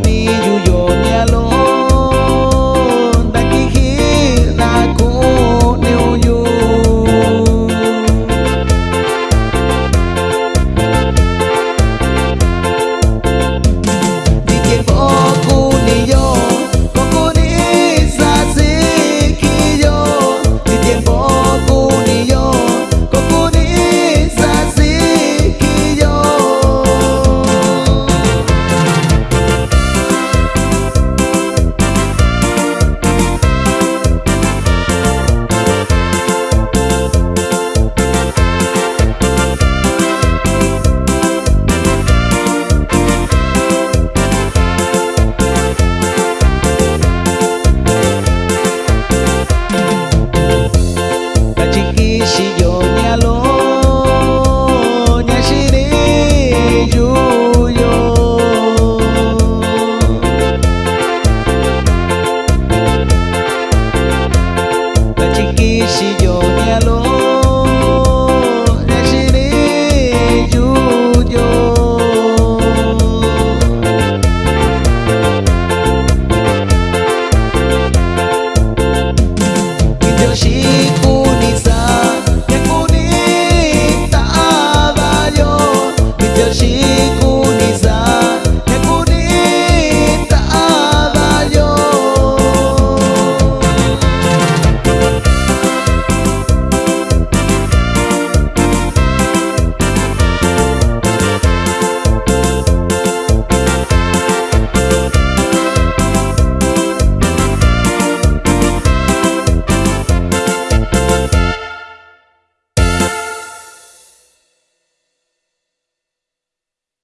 Me.